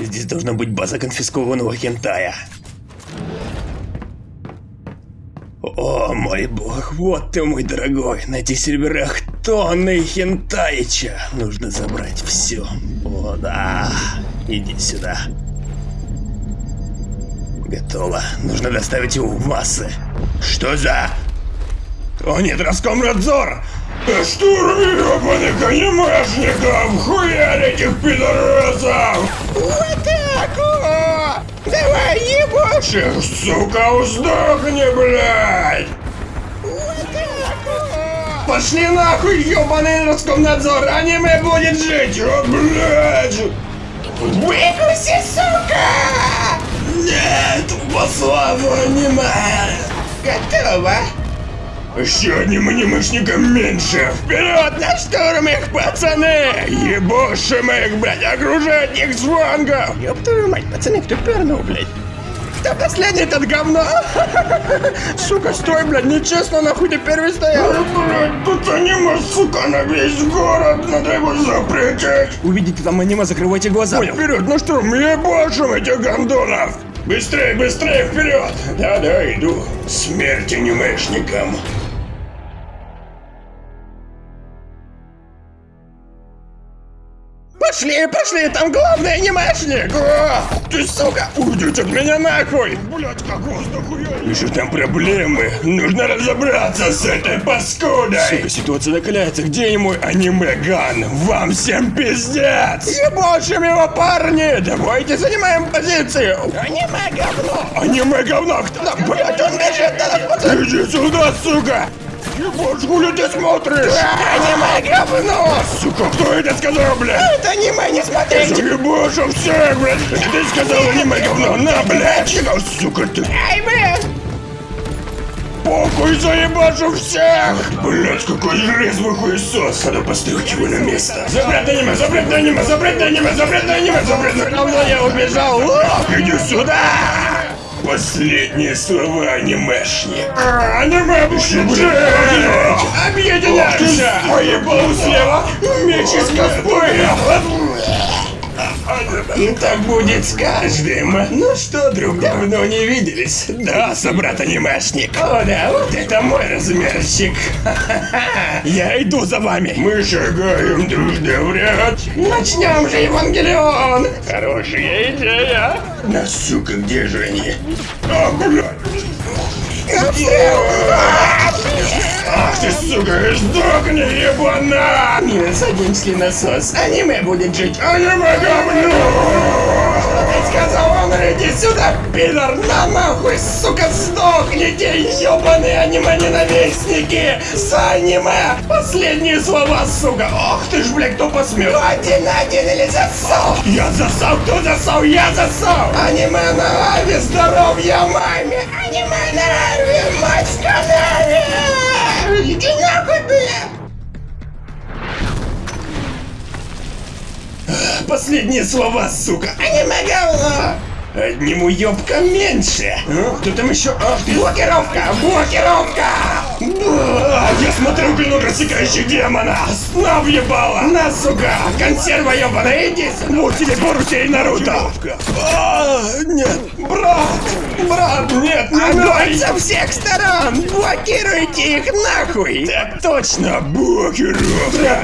Здесь должна быть база конфискованного хентая. О, мой бог, вот ты, мой дорогой. На этих серверах тонны хентаича. Нужно забрать все. О, да. Иди сюда. Готово. Нужно доставить его в массы. Что за... О нет, Роскомнадзор! Штурми ебаных анимешников! Хуярь этих пидорасов! Вот так! Давай ебашь их, сука, сдохни, блядь! Пошли нахуй, ебаный Роскомнадзор! Аниме будет жить! О, блядь! Выкуси, сука! Нет, пославу аниме! Готово! Еще одним анимешником меньше! Вперед на штурм их, пацаны! Ебошим их, блядь, окружать их флангов! Ёб твою мать, пацаны, кто пернул, блядь? Кто последний этот говно? Сука, стой, блядь, нечестно, нахуй ты первый стоял. Блядь, тут аниме, сука, на весь город, надо его запретить. Увидите там аниме, закрывайте глаза. Понял, вперед, на штурм, ебашим этих гондонов. Быстрее, быстрее, вперед! Да-да, иду. Смерть анимешникам. Пошли, пошли, там главный анимешник! О, ты, сука, уйдите от меня нахуй! Блять, как воздуху Вижу там проблемы. Нужно разобраться с этой паскудой. Сука, ситуация накаляется. Где мой аниме-ган? Вам всем пиздец! Ебошим его, парни! Давайте занимаем позицию! Аниме-говно! Аниме-говно! Кто? Блять, он бежит! Иди сюда, сука! Хули ты смотришь? Аниме говно! Сука, кто это сказал, блядь? Это аниме, не смотрите! Заебашу всех, блядь! Ты сказал аниме говно, на, блядь! Чего, сука, ты? Эй, блядь! Похуй заебашу всех! Блять, какой резвый хуесос! Надо поставить его на место. Запрет аниме, запрет аниме, запрет аниме, запрет аниме, запрет аниме! я убежал! Иди сюда! Последние слова анимешник. А, аниме будем Объединяемся! Поебал слева! Меч из И так будет с каждым. Ну что, друг, давно не виделись. Да, собрат анимешник. О, да, вот это мой размерчик. Я иду за вами. Мы шагаем дружно в ряд. Начнем же, Евангелион. Хорошая идея. Да, сука, где же они? А, блядь. Ты, сука, сдохни, ебана! Не садимся насос, аниме будет жить, аниме говно! Что ты сказал, он иди сюда, пидор, на нахуй, сука, сдохните, ебаные аниме-ненавистники! С аниме! Последние слова, сука! Ох ты ж, блядь, кто посмел? Один на один или засал? Я засал, кто засал? Я засал! Аниме на аве, здоровья маме! Аниме на аве, мать в канаве! Иди нахуй, бля! Последние слова, сука! Аниме говно! Одним уёбком меньше! А, кто там еще? Ты! Блокировка! Блокировка! Да, я смотрю клинок рассекающих демона! Сна въебала! На, сука! Консерва ебаная, иди! Вот тебе Боруся и Наруто! А, нет! Огонь со всех сторон! Блокируйте их нахуй! Так точно! Блокировка!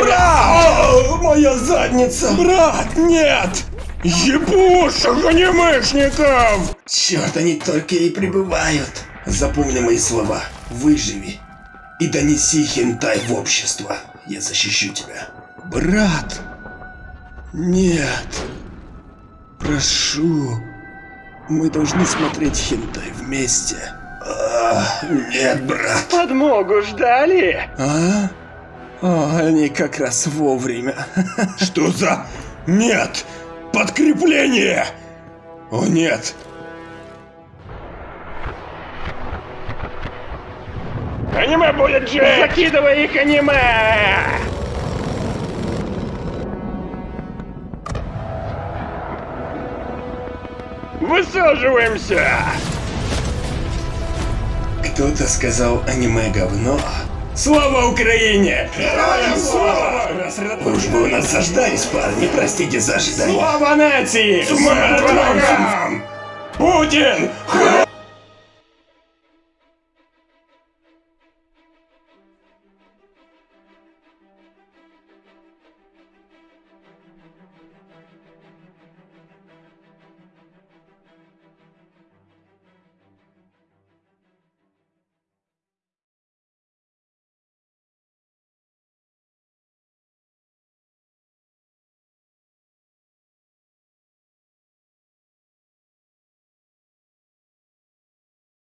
Брат! Моя задница! Брат, нет! Ебушек анимешников! Черт, они только и прибывают. Запомни мои слова. Выживи. И донеси хентай в общество. Я защищу тебя. Брат! Нет. Прошу. Мы должны смотреть хентай вместе. А, нет, брат. Подмогу ждали? А? О, они как раз вовремя. Что за... Нет! Подкрепление! О нет! Аниме будет жить! Закидывай их аниме! Высаживаемся! Кто-то сказал аниме говно. Слава Украине! Героям слава! Уж вы у нас заждались, парни, простите за ожидание. Слава нації! Смерть врагам! Путін!